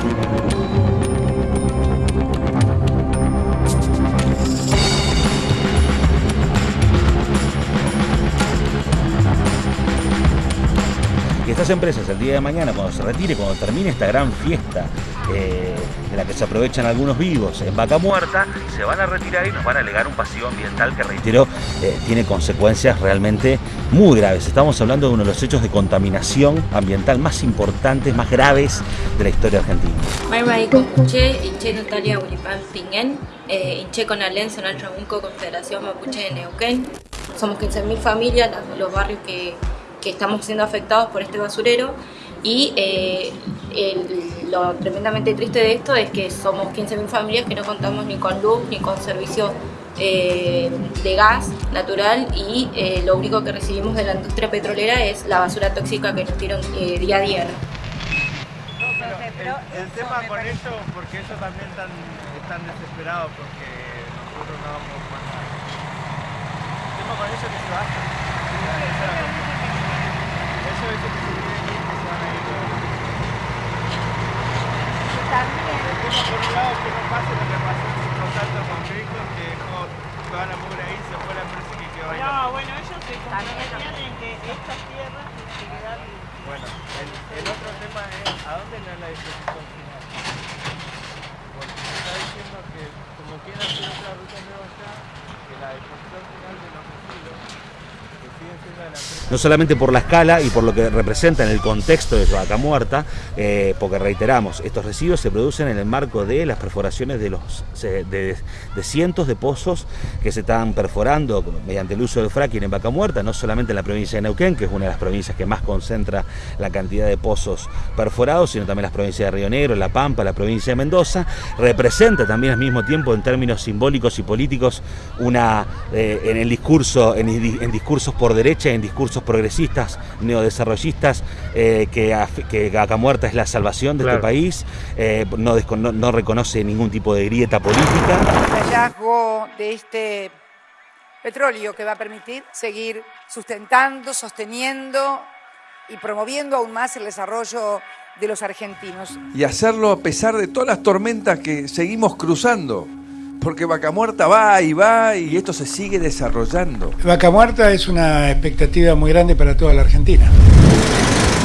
Thank you. Estas empresas el día de mañana, cuando se retire, cuando termine esta gran fiesta eh, de la que se aprovechan algunos vivos en vaca muerta, se van a retirar y nos van a alegar un pasivo ambiental que, reitero, eh, tiene consecuencias realmente muy graves. Estamos hablando de uno de los hechos de contaminación ambiental más importantes, más graves de la historia argentina. Confederación Mapuche de Neuquén. Somos 15.000 familias, los barrios que que estamos siendo afectados por este basurero y eh, lo tremendamente triste de esto es que somos 15.000 familias que no contamos ni con luz ni con servicio eh, de gas natural y eh, lo único que recibimos de la industria petrolera es la basura tóxica que nos tiran día a día. el, tema con eso, porque ellos también están, están desesperados porque nosotros no vamos más. El tema con eso es que se que no que que la bueno, ellos se comprometían en que estas tierras se quedaran. Bueno, el, otro tema es a dónde no es la disposición final. Porque está diciendo que como quieren hacer otra ruta nueva allá, que la disposición final de los residuos no solamente por la escala y por lo que representa en el contexto de Vaca Muerta, eh, porque reiteramos, estos residuos se producen en el marco de las perforaciones de, los, de, cientos de pozos que se están perforando mediante el uso del fracking en Vaca Muerta, no solamente en la provincia de Neuquén, que es una de las provincias que más concentra la cantidad de pozos perforados, sino también las provincias de Río Negro, La Pampa, la provincia de Mendoza, representa también al mismo tiempo en términos simbólicos y políticos una, eh, en el discurso, en, en discursos por derecha en discursos progresistas, neodesarrollistas, eh, que, que Vaca Muerta es la salvación de este país, eh, no, no, reconoce ningún tipo de grieta política. El hallazgo de este petróleo que va a permitir seguir sustentando, sosteniendo y promoviendo aún más el desarrollo de los argentinos. Y hacerlo a pesar de todas las tormentas que seguimos cruzando porque Vaca Muerta va y va y esto se sigue desarrollando. Vaca Muerta es una expectativa muy grande para toda la Argentina.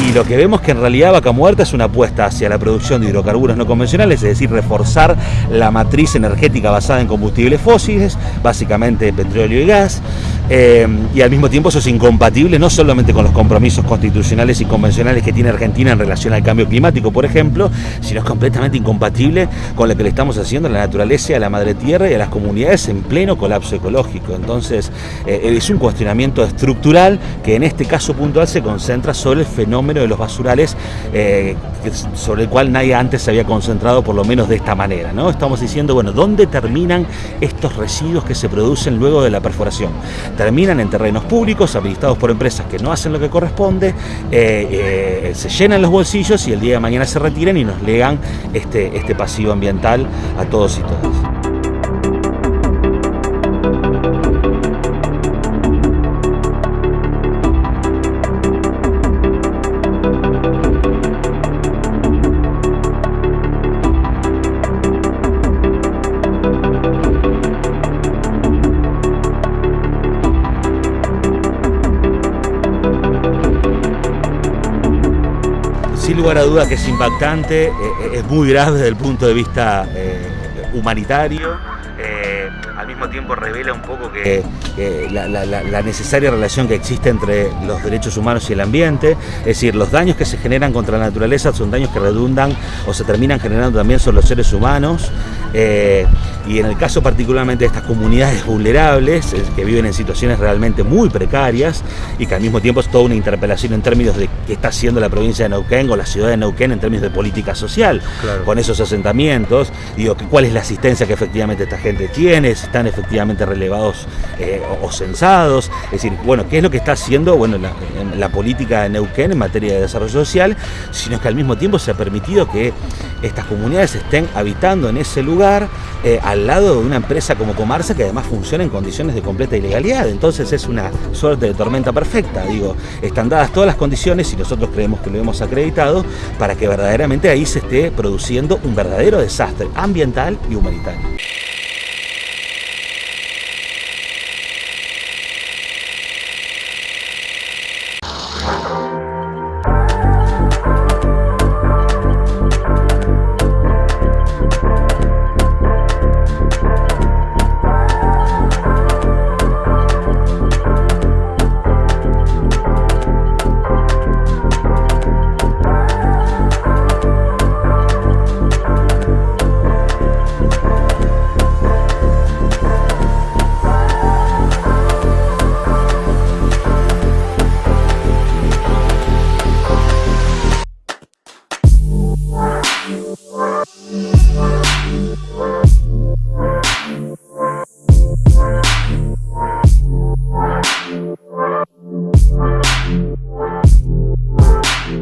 Y lo que vemos que en realidad Vaca Muerta es una apuesta hacia la producción de hidrocarburos no convencionales, es decir, reforzar la matriz energética basada en combustibles fósiles, básicamente petróleo y gas, eh, y al mismo tiempo eso es incompatible no solamente con los compromisos constitucionales y convencionales que tiene Argentina en relación al cambio climático, por ejemplo, sino es completamente incompatible con lo que le estamos haciendo a la naturaleza, a la madre tierra y a las comunidades en pleno colapso ecológico. Entonces, eh, es un cuestionamiento estructural que en este caso puntual se concentra sobre el fenómeno de los basurales, eh, sobre el cual nadie antes se había concentrado, por lo menos de esta manera. ¿no? Estamos diciendo, bueno, ¿dónde terminan estos residuos que se producen luego de la perforación? terminan en terrenos públicos, administrados por empresas que no hacen lo que corresponde, eh, eh, se llenan los bolsillos y el día de mañana se retiran y nos legan este, este pasivo ambiental a todos y todas. Sin lugar a duda que es impactante, eh, eh, es muy grave desde el punto de vista eh, humanitario, al mismo tiempo revela un poco que, la, necesaria relación que existe entre los derechos humanos y el ambiente, es decir, los daños que se generan contra la naturaleza son daños que redundan o se terminan generando también sobre los seres humanos. Y en el caso particularmente de estas comunidades vulnerables, que viven en situaciones realmente muy precarias y que al mismo tiempo es toda una interpelación en términos de qué está haciendo la provincia de Neuquén o la ciudad de Neuquén en términos de política social, con esos asentamientos, digo, cuál es la asistencia que efectivamente esta gente tiene, si están efectivamente relevados eh, o, censados, es decir, bueno, qué es lo que está haciendo bueno, la, la política de Neuquén en materia de desarrollo social, sino que al mismo tiempo se ha permitido que estas comunidades estén habitando en ese lugar eh, al lado de una empresa como Comarsa que además funciona en condiciones de completa ilegalidad. Entonces es una suerte de tormenta perfecta. Digo, están dadas todas las condiciones y nosotros creemos que lo hemos acreditado para que verdaderamente ahí se esté produciendo un verdadero desastre ambiental y humanitario.